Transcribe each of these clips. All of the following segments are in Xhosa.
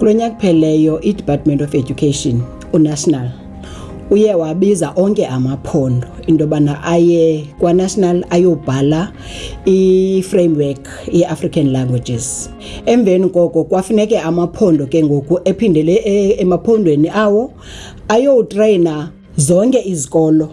Kulo nyaka kupheleyo i-Department of Education uNational uye wabiza onke amaphondo into yobana aye kwanational ayobhala i-framework ye-african languages emveni koko kwafuneke amaphondo ke ngoku ephindele e-, emaphondweni awo ayowutreyina Zonke izikolo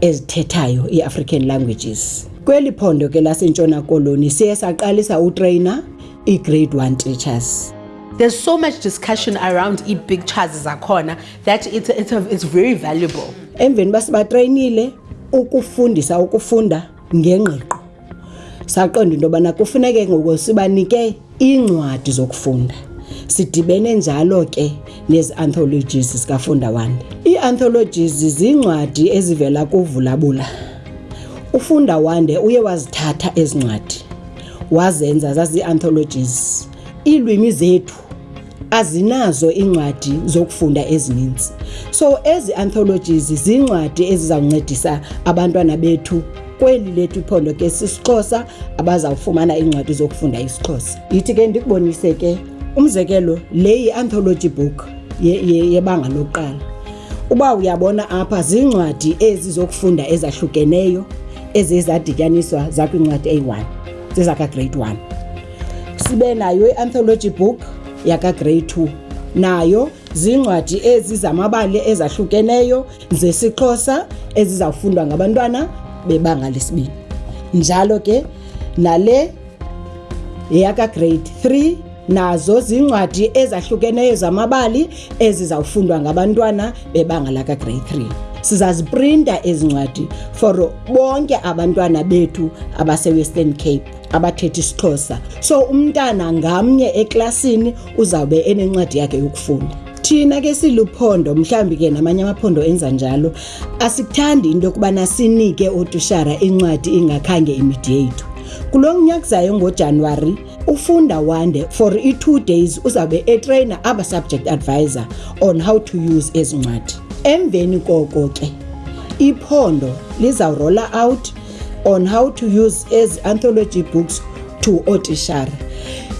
ezithethayo iAfrican languages. Kweli phondo ke laseNtshona Koloni siye saqalisa utrainer igrade 1 teachers. There's so much discussion around ii-pictures zakhona that it's, it's, a, it's very valuable. Emveni uba sibatreyinile ukufundisa ukufunda ngengqiqo. saqonda into yobana kufuneke ngoku sibanike iincwadi zokufunda sidibene njalo ke nezi-anthologies zikafunda wande ii-anthologies ziincwadi ezivela kuvulabula ufunda wande uye wazithatha ezi ncwadi wazenza zazii-anthologies iilwimi zethu azinazo iincwadi zokufunda ezininzi so ezi anthologies ziincwadi eziza kuncedisa abantwana bethu kweli lethu iphondo ke sisixhosa abazawufumana iincwadi zokufunda isixhosa yithi ke ndikubonise ke umzekelo le yi-anthology book yebanga ye, ye lokuqala uba uyabona apha ziincwadi ezi zokufunda ezahlukeneyo eziye zadityaniswa zakwincwadi eyi-1 zezakagrade 1 sibe nayo i-anthology book yakagrey two nayo ziincwadi ezi zamabali ezahlukeneyo zesixhosa ezizawufundwa ngabantwana bebanga lesibini njalo ke nale yeyakagrade three nazo ziincwadi ezahlukeneyo zamabali ezizawufundwa ngabantwana bebanga lakagrade three sizaziprinta ezi ncwadi for bonke abantwana bethu abasewestern cape abathetha isiXhosa. So umntana ngamnye eklasini uzawube enencwadi yakhe yokufunda. Thina ke siluphondo mhlawumbi ke namanye amaphondo enza njalo asikuthandi into yokubana sinike ootushara incwadi ingakhange imidi yethu. Kulo nyaka uzayo ngoJanuwari ufunda wande for i-two days uzawube etreyina aba subject advisor on how to use ezi ncwadi. Emveni koko ke iphondo lizawurola out on how to use ezi anthology books to ootishara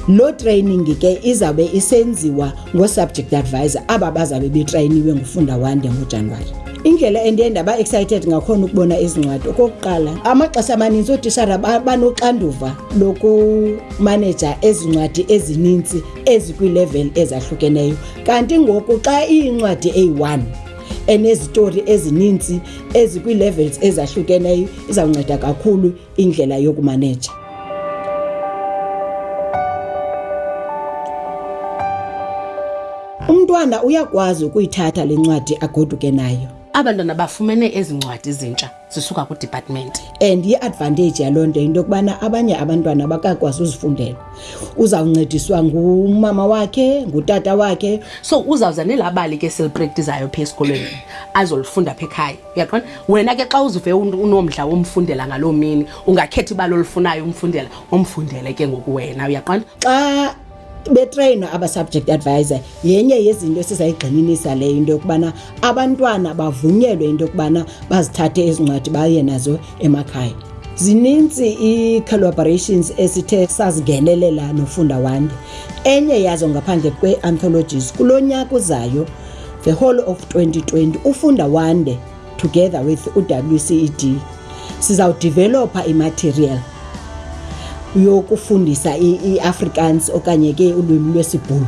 loo training ke izawube isenziwa ngoo-subject advisor aba bazawube betrayiniwe ngufunda wande ngojanuwari indlela endiye ndaba-excited ngakhona ukubona ezi ncwadi okokuqala amaxesha amaninzi ootishara banoxanduva lokumaneja ezi ncwadi ezininzi ezikwiilevel ezahlukeneyo kanti ngoku xa iyincwadi eyi-one enezitori ezininzi ezikwii-levels ezahlukeneyo izawunceda kakhulu indlela yokumaneja umntwana uyakwazi ukuyithatha le ncwadi agoduke nayo abantwana bafumene ezi ncwadi zintsha zisuka kwidepartment and i-advantage yaloo nto yinto yokubana abanye abantwana bakakwazi uzifundela uzawuncediswa ngumama wakhe ngutata wakhe so uzawuza nelabali ke selipractizayo pha esikolweni azolifunda pha ekhaya uyaqona wena ke xa uzive unomdla womfundela ngaloo mini ungakhetha ibali olufunayo umfundela umfundele ke ngoku wena uyaqona xa betreyinwa aba-subject advisor yenye yezinto esizayigxininisa leyo into yokubana abantwana bavunyelwe into yokubana bazithathe ezi ncwadi baye nazo emakhaya zininzi ii-collaborations esithe sazingenelela nofunda wande enye yazo ngaphandle kwee-anthologies kulo nyaka uzayo the whole of 2020 ufunda wande together with uwced sizawudivelopha imaterial yokufundisa iafrikaans okanye ke ulwimi lwesibhulu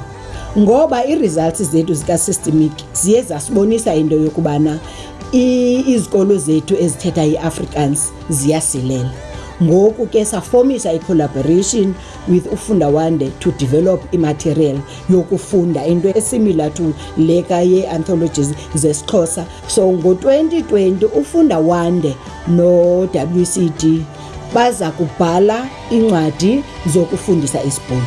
ngoba ii-results zethu zikasystemic ziye zasibonisa into yokubana izikolo zethu ezithetha iafrikaans ziyasilela ngoku ke safomisa i-collaboration with ufunda wande to develop imaterial yokufunda into esimilar to leka yee-anthologies zesixhosa So ngo-2020 uFunda Wande no-WCD baza kubhala iincwadi zokufundisa isiBhulu.